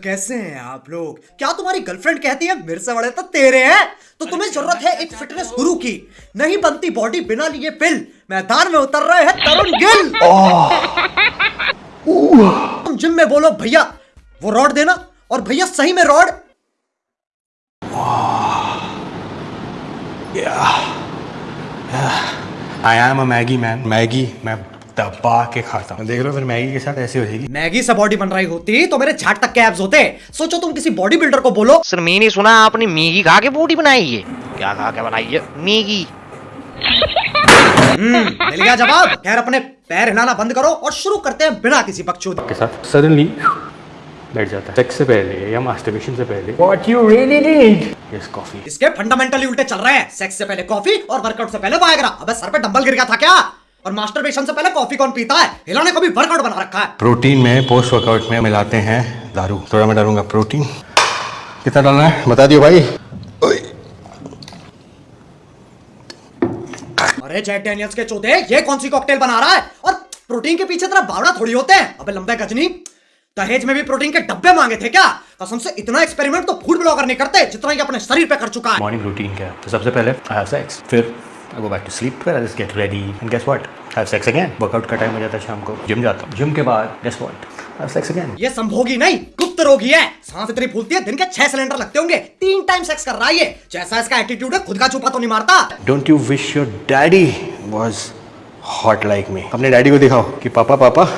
कैसे हैं आप लोग? क्या तुम्हारी गर्लफ्रेंड कहती है मेरे से बड़े तो तेरे हैं तो तुम्हें ज़रूरत है एक फिटनेस गुरु की। नहीं बनती बॉडी बिना लिए पिल मैदान में उतर रहे हैं तरुण गिल। तुम जिम में बोलो भैया वो रॉड देना और भैया सही में rod I am a Maggi man Maggi मैं दबा के खाता हूँ। देख रहे हो फिर मैगी के साथ ऐसी हो जाएगी। मैगी से बॉडी बन रही होती तो मेरे झाट तक के एब्स होते। सोचो तुम किसी बॉडी बिल्डर को बोलो। सर मैंने सुना आपने मैगी खा के बॉडी बनाई है। क्या खा के बनाई है? मैगी। हम्म, मिल गया जवाब। खैर अपने पैर हिलाना बंद करो और शुरू करते हैं बिना किसी बकचोदी के। साथ सडनली बैठ जाता है। सेक्स से पहले या मास्टरबेशन से पहले। What you really need yes coffee इसके फंडामेंटली उल्टे चल रहे हैं। सेक्स से पहले कॉफ़ी और वर्कआउट से पहले वायग्रा अबे सर पे डंबल गिर गया था क्या? और मास्टरबेशन से पहले कॉफ़ी कौन पीता है? हिलाने को भी वर्कआउट बना रखा है। प्रोटीन में पोस्ट वर्कआउट में मिलाते हैं दारू। थोड़ा मैं डालूँगा प्रोटीन कितना डालना है? बता दियो भाई। अरे जैक डैनियल्स के चौथे ये कौन सी कॉकटेल बना रहा है? और प्रोटीन के पीछे तेरा बावड़ा थोड़ी होते हैं। अबे लंबे गजनी। दहेज में भी प्रोटीन के डब्बे मांगे थे क्या? कसम से इतना एक्सपेरिमेंट तो फ़ूड ब्लॉगर नहीं करते जितना ये अपने शरीर पे कर चुका है। मॉर्निंग रूटीन क्या है? तो सबसे पहले सेक्स फिर I go back to sleep फिर I just get ready and guess what have sex again workout का टाइम हो जाता है शाम को। जिम जाता हूँ। जिम के बाद guess what have sex again ये संभोगी नहीं गुप्त रोगी है। सांस इतनी फूलती है दिन के छह सिलेंडर लगते होंगे। तीन टाइम सेक्स कर रहा है ये। जैसा इसका एटीट्यूड है खुद का छुपा तो नहीं मारता। Don't you wish your daddy was hot like me अपने डैडी को दिखाओ कि पापा पापा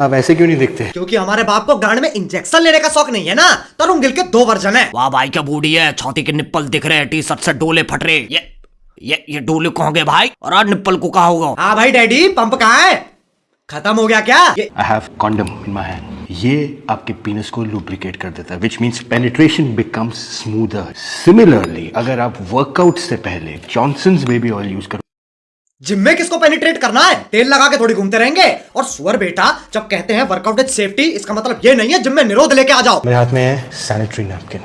आप ऐसे क्यों नहीं दिखते? क्योंकि हमारे बाप को गांड में इंजेक्शन लेने का शौक नहीं है ना। तरुण गिल के दो वर्जन है। वाह भाई क्या बूढ़ी है। छाती के निप्पल दिख रहे हैं टी शर्ट से डोले फट रहे। ये ये ये डोले कहाँ गए भाई? और आज निप्पल को कहा होगा? हाँ भाई डैडी पंप कहाँ है? खत्म हो गया क्या? I have condom in my hand ये आपके पीनस को लुब्रिकेट कर देता है which means penetration becomes smoother similarly अगर आप वर्कआउट से पहले जॉनसन्स बेबी ऑयल यूज़ करो जिम में किसको पेनिट्रेट करना है? तेल लगा के थोड़ी घूमते रहेंगे। और सुअर बेटा जब कहते हैं वर्कआउट विद सेफ्टी इसका मतलब ये नहीं है जिम में निरोध लेके आ जाओ। मेरे हाथ में है सैनिटरी नैपकिन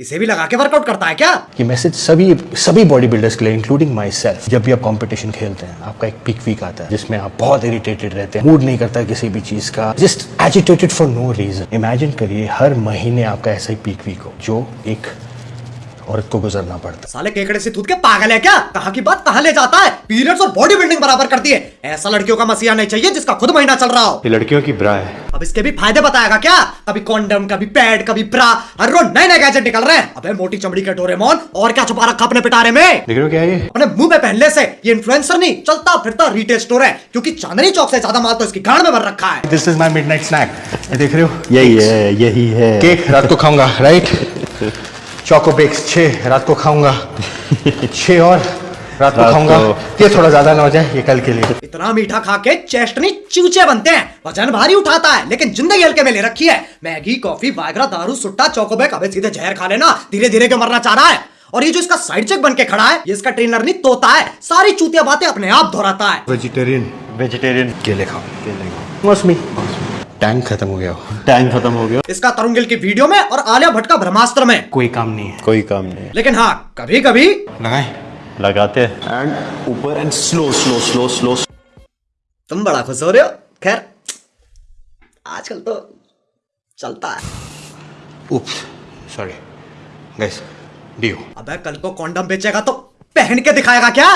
इसे भी लगा के वर्कआउट करता है क्या? ये मैसेज सभी सभी बॉडी बिल्डर्स के लिए इंक्लूडिंग माई सेल्फ जब भी आप कंपटीशन खेलते हैं आपका एक पिक वीक आता है जिसमें आप बहुत इरिटेटेड रहते हैं मूड नहीं करता है किसी भी चीज़ का just agitated for no reason imagine करिए हर महीने आपका ऐसा ही पीक वीक हो जो एक औरत को गुजरना पड़ता साले केकड़े से थूत के पागल है क्या? कहा की बात? कहा ले जाता है? पीरियड्स और बॉडी बिल्डिंग बराबर करती है ऐसा लड़कियों का मसीहा नहीं चाहिए जिसका खुद महीना चल रहा हो। ये लड़कियों की ब्रा है। अब इसके भी फ़ायदे बताएगा क्या? कभी कॉन्डम कभी पैड कभी ब्रा हर रोज नए नए गैजेट निकल रहे हैं। अबे मोटी चमड़ी के डोरेमोन और क्या छुपा रखा अपने पिटारे में? देख रहे हो क्या ये? अपने मुँह में पहनने से ये इन्फ्लुएंसर नहीं चलता फिरता रिटेल स्टोर है क्योंकि चांदनी चौक से ज़्यादा माल तो इसकी गांड में भर रखा है। This is my midnight snack देख रहे हो? यही है यही है। केक रात को खाऊँगा राइट चोको बेक्स छः रात को खाऊँगा। छः और रात को खाऊँगा। ये थोड़ा ज़्यादा ना हो जाए ये कल के लिए। इतना मीठा खा के चेस्ट नहीं चूचे बनते हैं। वज़न भारी उठाता है लेकिन ज़िंदगी हल्के में ले रखी है। मैगी कॉफ़ी वायग्रा दारू सुट्टा चोकोबेक अबे सीधे जहर खा लेना। धीरे धीरे के मरना चाह रहा है? और ये जो इसका साइड चेक बन के खड़ा है ये इसका ट्रेनर नहीं तोता है। सारी चूतिया बातें अपने आप दोहराता है। वेजिटेरियन वेजिटेरियन केले खाओ। केले मौसमी। टैंक खत्म हो गया टाइम खत्म हो गया इसका तरुण गिल की वीडियो में और आलिया भट्ट का ब्रह्मास्त्र में। कोई काम नहीं है। कोई काम नहीं है। लेकिन हाँ कभी कभी लगाए। लगाते हैं। एंड ऊपर and slow slow slow slow तुम बड़ा खुश हो रहे हो? खैर आजकल तो चलता है। उप्स सॉरी गाइस डियो अबे कल को कॉन्डम बेचेगा तो पहन के दिखाएगा क्या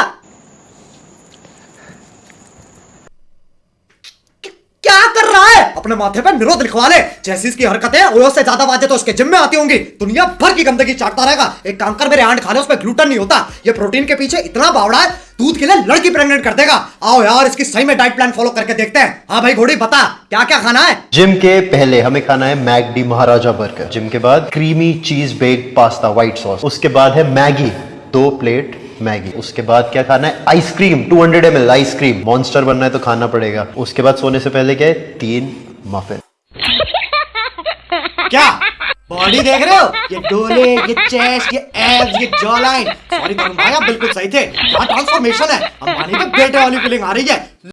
क- क्या कर रहा है अपने माथे पे निरोध लिखवा ले। जैसी इसकी हरकतें ओयो से ज़्यादा बातें तो उसके जिम में आती होंगी। दुनिया भर की गंदगी चाटता रहेगा। एक काम कर, मेरे आंट खा ले उसमें ग्लूटन नहीं होता। ये प्रोटीन के पीछे इतना बावड़ा है, दूध के लिए लड़की प्रेग्नेंट कर देगा। आओ यार, इसकी सही में डाइट प्लान फॉलो करके देखते हैं। हाँ भाई, घोड़ी, बता क्या क्या खाना है? जिम के पहले हमें खाना है मैगडी महाराजा बर्गर। जिम के बाद creamy cheese baked pasta white sauce उसके बाद है मैगी, दो प्लेट मैगी। उसके बाद क्या खाना है? Ice cream 200 hundred M ice cream monster बनना है तो खाना पड़ेगा। उसके बाद सोने से पहले क्या है? तीन मफिन क्या? बॉडी देख रहे हो? ये डोले, ये चेस्ट ये एब्स ये जॉ लाइन सॉरी भाई आप बिल्कुल सही थे। क्या ट्रांसफॉर्मेशन है। अंबानी के बेटे वाली फीलिंग आ रही है।